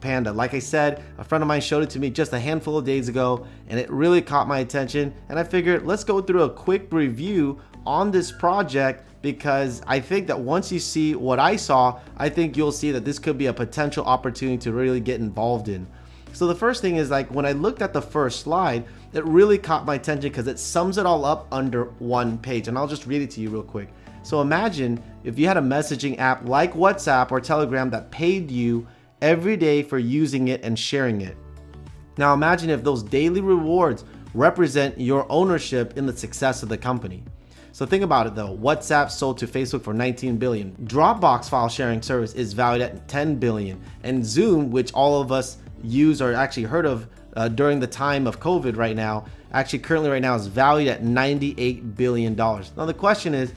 Panda. Like I said, a friend of mine showed it to me just a handful of days ago and it really caught my attention and I figured let's go through a quick review on this project because I think that once you see what I saw, I think you'll see that this could be a potential opportunity to really get involved in. So the first thing is like when I looked at the first slide, it really caught my attention because it sums it all up under one page. And I'll just read it to you real quick. So imagine if you had a messaging app like WhatsApp or Telegram that paid you every day for using it and sharing it. Now imagine if those daily rewards represent your ownership in the success of the company. So think about it though, WhatsApp sold to Facebook for 19 billion. Dropbox file sharing service is valued at 10 billion. And Zoom, which all of us use or actually heard of uh, during the time of COVID right now, actually currently right now is valued at 98 billion dollars. Now the question is,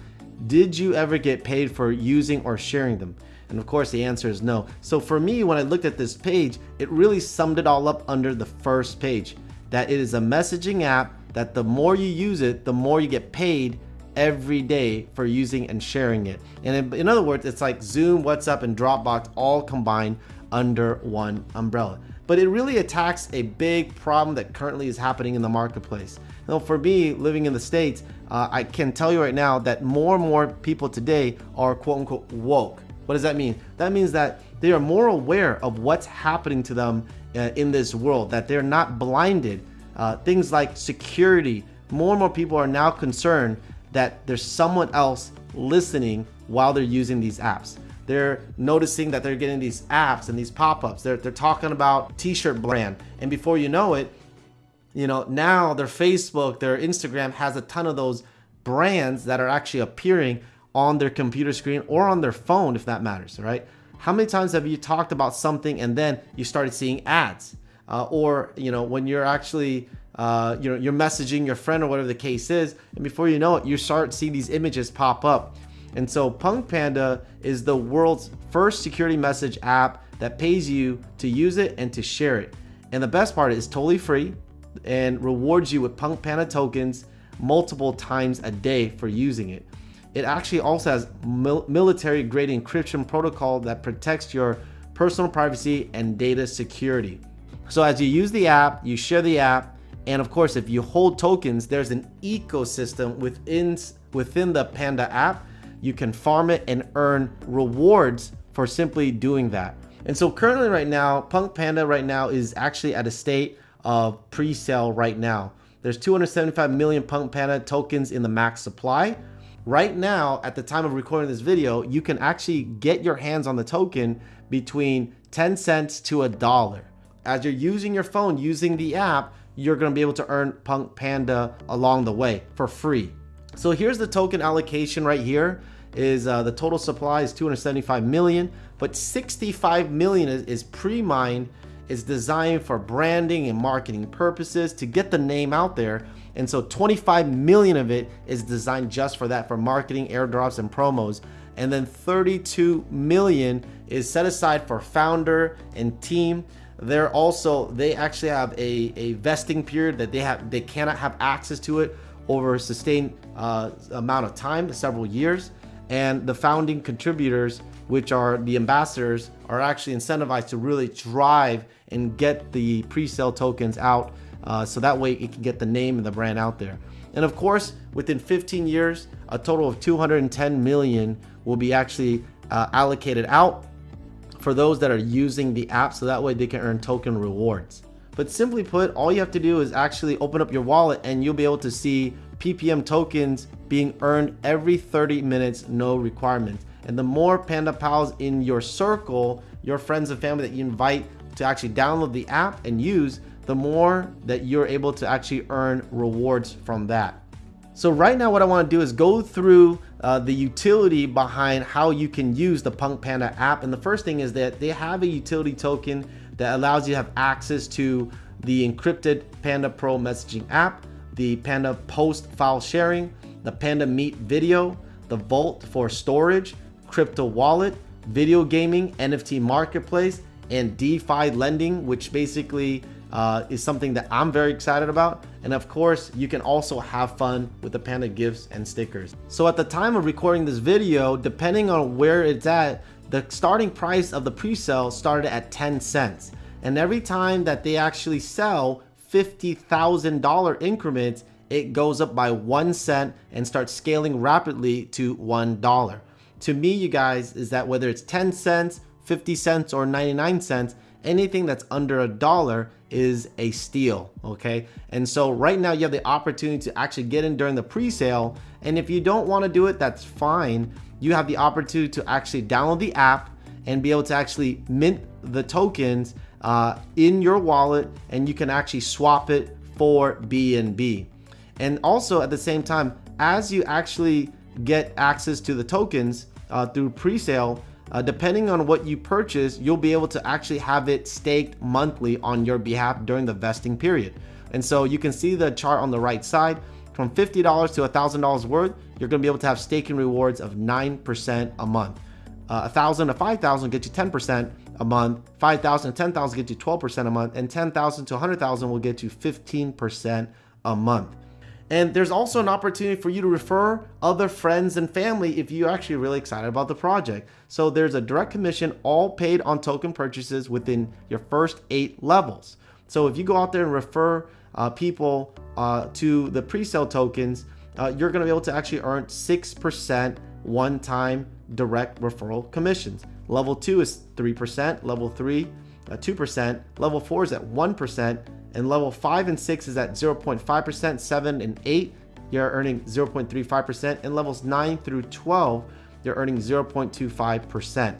did you ever get paid for using or sharing them? And of course the answer is no. So for me, when I looked at this page, it really summed it all up under the first page, that it is a messaging app that the more you use it, the more you get paid every day for using and sharing it. And in, other words, it's like Zoom, WhatsApp, and Dropbox all combined under one umbrella. But it really attacks a big problem that currently is happening in the marketplace. Now, for me, living in the States, uh, I can tell you right now that more and more people today are quote unquote woke. What does that mean? That means that they are more aware of what's happening to them uh, in this world, that they're not blinded. Uh, things like security, more and more people are now concerned that there's someone else listening while they're using these apps. They're noticing that they're getting these apps and these pop-ups. They're, they're talking about t-shirt brand. And before you know it, you know, now their Facebook, their Instagram has a ton of those brands that are actually appearing on their computer screen or on their phone, if that matters, right? How many times have you talked about something and then you started seeing ads? Uh, or, you know, when you're actually uh, you know, you're messaging your friend or whatever the case is, and before you know it, you start seeing these images pop up. And so Punk Panda is the world's first security message app that pays you to use it and to share it. And the best part is totally free and rewards you with Punk Panda tokens multiple times a day for using it. It actually also has mil military grade encryption protocol that protects your personal privacy and data security. So as you use the app, you share the app, and of course, if you hold tokens, there's an ecosystem within, within the Panda app. You can farm it and earn rewards for simply doing that. And so currently right now, Punk Panda right now is actually at a state of pre-sale right now. There's 275 million Punk Panda tokens in the max supply. Right now, at the time of recording this video, you can actually get your hands on the token between 10 cents to a dollar. As you're using your phone, using the app, you're to be able to earn Punk Panda along the way for free. So here's the token allocation right here is uh, the total supply is 275 million, but 65 million is, is pre-mined, is designed for branding and marketing purposes to get the name out there. And so 25 million of it is designed just for that, for marketing, airdrops, and promos. And then 32 million is set aside for founder and team they're also they actually have a, a vesting period that they have they cannot have access to it over a sustained uh, amount of time several years and the founding contributors which are the ambassadors are actually incentivized to really drive and get the pre-sale tokens out uh, so that way it can get the name and the brand out there and of course within 15 years a total of 210 million will be actually uh, allocated out for those that are using the app so that way they can earn token rewards. But simply put, all you have to do is actually open up your wallet and you'll be able to see PPM tokens being earned every 30 minutes, no requirements. And the more Panda Pals in your circle, your friends and family that you invite to actually download the app and use, the more that you're able to actually earn rewards from that. So right now what I want to do is go through uh, the utility behind how you can use the Punk Panda app. And the first thing is that they have a utility token that allows you to have access to the encrypted Panda Pro messaging app, the Panda Post file sharing, the Panda Meet video, the Vault for storage, crypto wallet, video gaming, NFT marketplace, and DeFi lending, which basically uh, is something that I'm very excited about. And of course, you can also have fun with the Panda gifts and stickers. So at the time of recording this video, depending on where it's at, the starting price of the pre-sale started at 10 cents. And every time that they actually sell $50,000 increments, it goes up by one cent and starts scaling rapidly to $1. To me, you guys, is that whether it's 10 cents, 50 cents, or 99 cents, anything that's under a dollar is a steal, okay? And so right now you have the opportunity to actually get in during the pre-sale. And if you don't wanna do it, that's fine. You have the opportunity to actually download the app and be able to actually mint the tokens uh, in your wallet and you can actually swap it for BNB. And also at the same time, as you actually get access to the tokens uh, through pre-sale, uh, depending on what you purchase, you'll be able to actually have it staked monthly on your behalf during the vesting period. And so you can see the chart on the right side. From $50 to $1,000 worth, you're gonna be able to have staking rewards of 9% a month. Uh, 1000 to 5000 get you 10% a month. 5000 to 10000 get you 12% a month. And 10000 to 100000 will get you 15% a month. And there's also an opportunity for you to refer other friends and family if you're actually really excited about the project. So there's a direct commission all paid on token purchases within your first eight levels. So if you go out there and refer uh, people uh, to the pre-sale tokens, uh, you're gonna be able to actually earn 6% one-time direct referral commissions. Level two is 3%, level three, 2%, uh, level four is at 1%, and level 5 and 6 is at 0.5%, 7 and 8 you're earning 0.35%, and levels 9 through 12 you're earning 0.25%.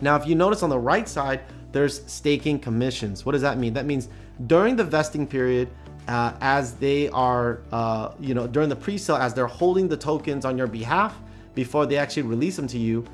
Now if you notice on the right side there's staking commissions. What does that mean? That means during the vesting period uh, as they are, uh, you know, during the pre-sale, as they're holding the tokens on your behalf before they actually release them to you,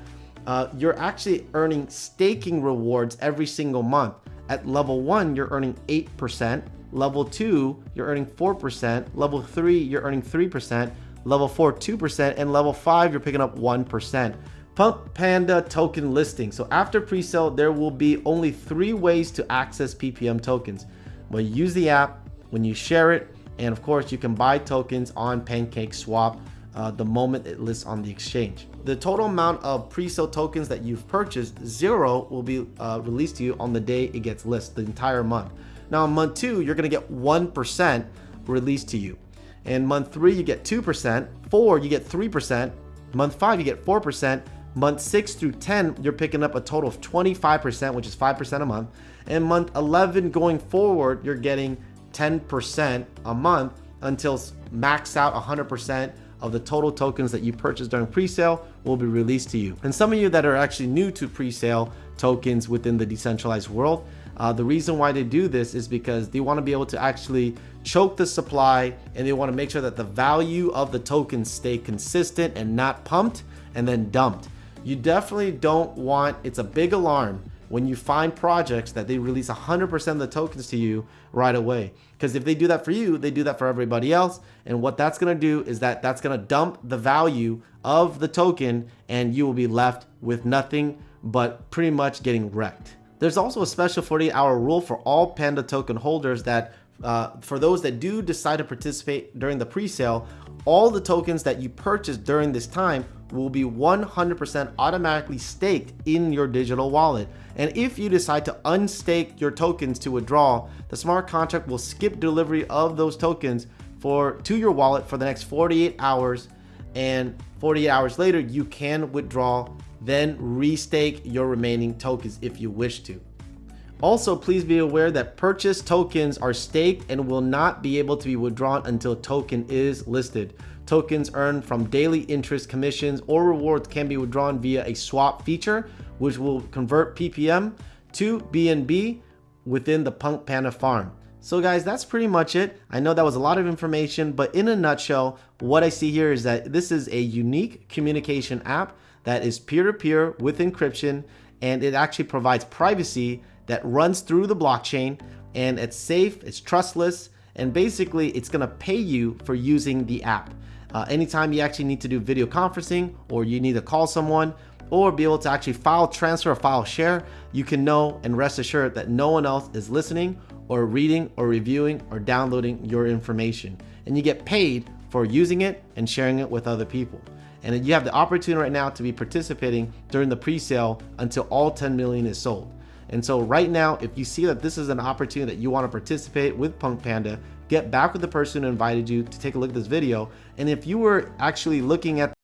uh, you're actually earning staking rewards every single month. At level one, you're earning 8%. Level two, you're earning 4%. Level three, you're earning 3%. Level four, 2%. And level five, you're picking up 1%. Punk Panda token listing. So after pre-sale, there will be only three ways to access PPM tokens. When you use the app, when you share it, and of course you can buy tokens on Pancake Swap uh, the moment it lists on the exchange. The total amount of pre-sale tokens that you've purchased, zero, will be uh, released to you on the day it gets listed, the entire month. Now in month two, you're gonna get 1% released to you. In month three, you get 2%, four, you get 3%, month five, you get 4%, month six through 10, you're picking up a total of 25%, which is 5% a month. And month 11 going forward, you're getting 10% a month until max out 100% of the total tokens that you purchased during pre-sale will be released to you. And some of you that are actually new to pre-sale tokens within the decentralized world, uh, the reason why they do this is because they want to be able to actually choke the supply and they want to make sure that the value of the tokens stay consistent and not pumped and then dumped. You definitely don't want, it's a big alarm when you find projects that they release 100% of the tokens to you right away. Because if they do that for you, they do that for everybody else. And what that's going to do is that that's going to dump the value of the token and you will be left with nothing but pretty much getting wrecked. There's also a special 48 hour rule for all Panda token holders that uh, for those that do decide to participate during the pre-sale, all the tokens that you purchase during this time will be 100% automatically staked in your digital wallet. And if you decide to unstake your tokens to withdraw, the smart contract will skip delivery of those tokens for to your wallet for the next 48 hours and 48 hours later you can withdraw then restake your remaining tokens if you wish to. Also, please be aware that purchase tokens are staked and will not be able to be withdrawn until token is listed. Tokens earned from daily interest commissions or rewards can be withdrawn via a swap feature, which will convert PPM to BNB within the Punk Panda farm. So guys, that's pretty much it. I know that was a lot of information, but in a nutshell, what I see here is that this is a unique communication app that is peer-to-peer -peer with encryption, and it actually provides privacy that runs through the blockchain, and it's safe, it's trustless, and basically it's gonna pay you for using the app. Uh, anytime you actually need to do video conferencing or you need to call someone or be able to actually file transfer or file share, you can know and rest assured that no one else is listening or reading or reviewing or downloading your information. And you get paid for using it and sharing it with other people. and you have the opportunity right now to be participating during the pre-sale until all 10 million is sold. And so right now, if you see that this is an opportunity that you want to participate with Punk Panda, get back with the person who invited you to take a look at this video. And if you were actually looking at